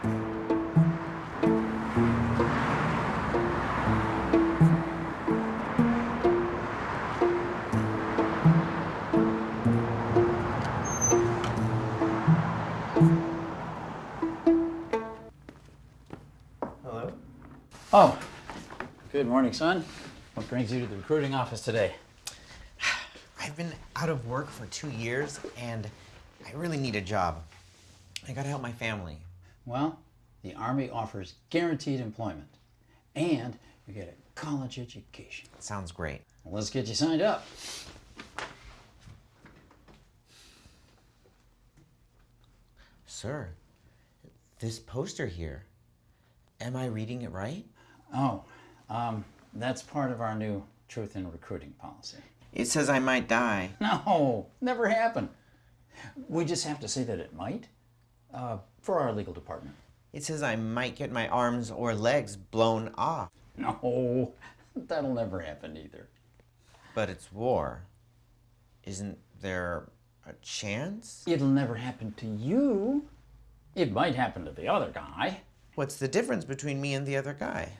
Hello? Oh, good morning, son. What brings you to the recruiting office today? I've been out of work for two years and I really need a job. I gotta help my family. Well, the Army offers guaranteed employment and you get a college education. Sounds great. Well, let's get you signed up. Sir, this poster here, am I reading it right? Oh, um, that's part of our new truth in recruiting policy. It says I might die. No, never happened. We just have to say that it might uh, for our legal department. It says I might get my arms or legs blown off. No, that'll never happen either. But it's war. Isn't there a chance? It'll never happen to you. It might happen to the other guy. What's the difference between me and the other guy?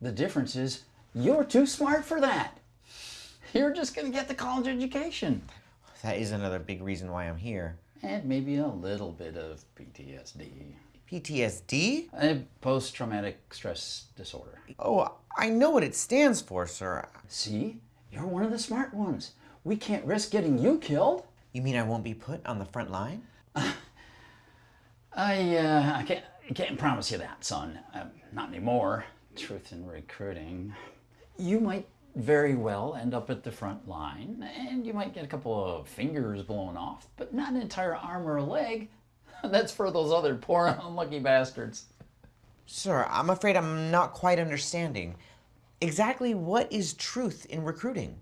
The difference is you're too smart for that. You're just going to get the college education That is another big reason why I'm here. and maybe a little bit of PTSD, PTSD? a post traumatic stress disorder. Oh, I know what it stands for, sir. See, you're one of the smart ones. We can't risk getting you killed. You mean I won't be put on the front line? I, uh, I can't, I can't promise you that, son. Um, not anymore. Truth in recruiting. You might very well end up at the front line, and you might get a couple of fingers blown off, but not an entire arm or a leg. That's for those other poor unlucky bastards. Sir, I'm afraid I'm not quite understanding. Exactly what is truth in recruiting?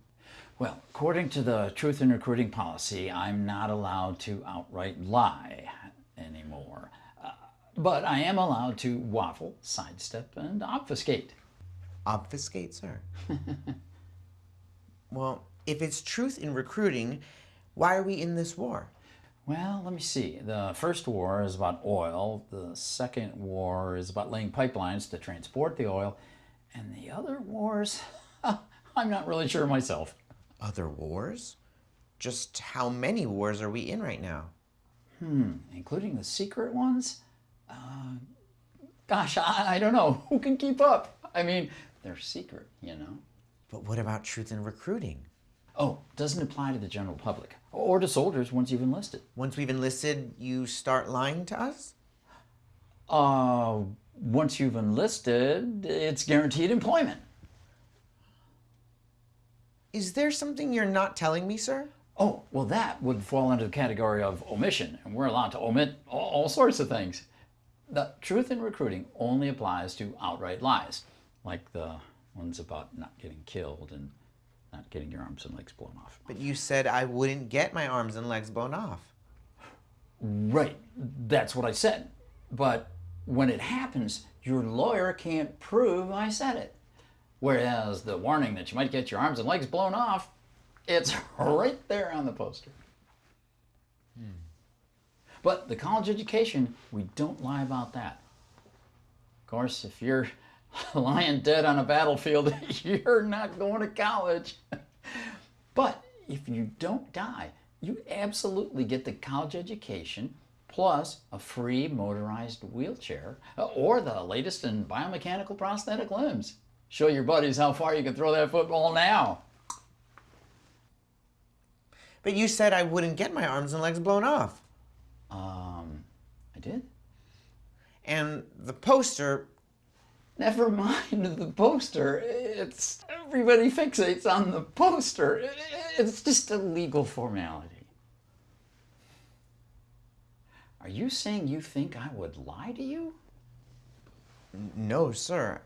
Well, according to the truth in recruiting policy, I'm not allowed to outright lie anymore. Uh, but I am allowed to waffle, sidestep, and obfuscate. Obfuscate, sir. well, if it's truth in recruiting, why are we in this war? Well, let me see. The first war is about oil. The second war is about laying pipelines to transport the oil. And the other wars, I'm not really sure myself. Other wars? Just how many wars are we in right now? Hmm, including the secret ones? Uh, gosh, I, I don't know. Who can keep up? I mean, they're secret, you know. But what about truth in recruiting? Oh, doesn't apply to the general public or to soldiers once you've enlisted. Once we've enlisted, you start lying to us? Uh, once you've enlisted, it's guaranteed employment. Is there something you're not telling me, sir? Oh, well, that would fall under the category of omission, and we're allowed to omit all, all sorts of things. The truth in recruiting only applies to outright lies, like the ones about not getting killed and not getting your arms and legs blown off. But you said I wouldn't get my arms and legs blown off. Right, that's what I said. But when it happens, your lawyer can't prove I said it. Whereas the warning that you might get your arms and legs blown off, it's right there on the poster. Hmm. But the college education, we don't lie about that. Of course, if you're lying dead on a battlefield, you're not going to college. But if you don't die, you absolutely get the college education plus a free motorized wheelchair uh, or the latest in biomechanical prosthetic limbs. Show your buddies how far you can throw that football now. But you said I wouldn't get my arms and legs blown off. Um, I did? And the poster, Never mind the poster. It's everybody fixates on the poster. It's just a legal formality. Are you saying you think I would lie to you? no, sir.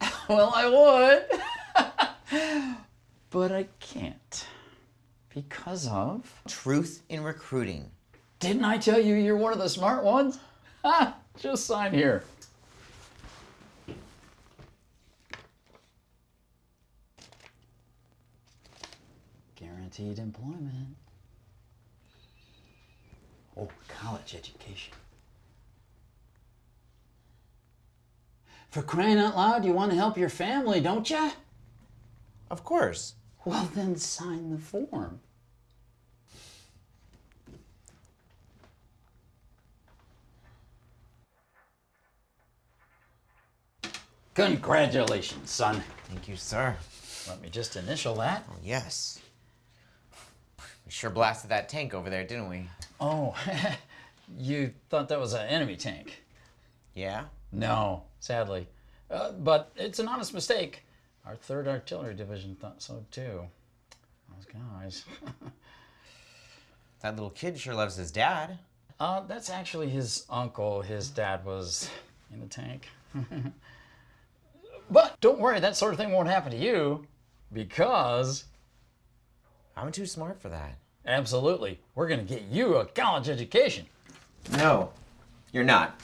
Well, I would. but I can't. Because of. Truth in recruiting. Didn't I tell you you're one of the smart ones? Ha! Just sign here. Guaranteed employment. Oh, college education. For crying out loud, you want to help your family, don't you? Of course. Well, then sign the form. Congratulations, son. Thank you, sir. Let me just initial that. Oh, Yes. We sure blasted that tank over there, didn't we? Oh, you thought that was an enemy tank? Yeah? No, sadly. Uh, but it's an honest mistake. Our 3rd Artillery Division thought so too. Those guys. That little kid sure loves his dad. Uh, that's actually his uncle. His dad was in the tank. but don't worry, that sort of thing won't happen to you because I'm too smart for that. absolutely, we're going to get you a college education. No, you're not.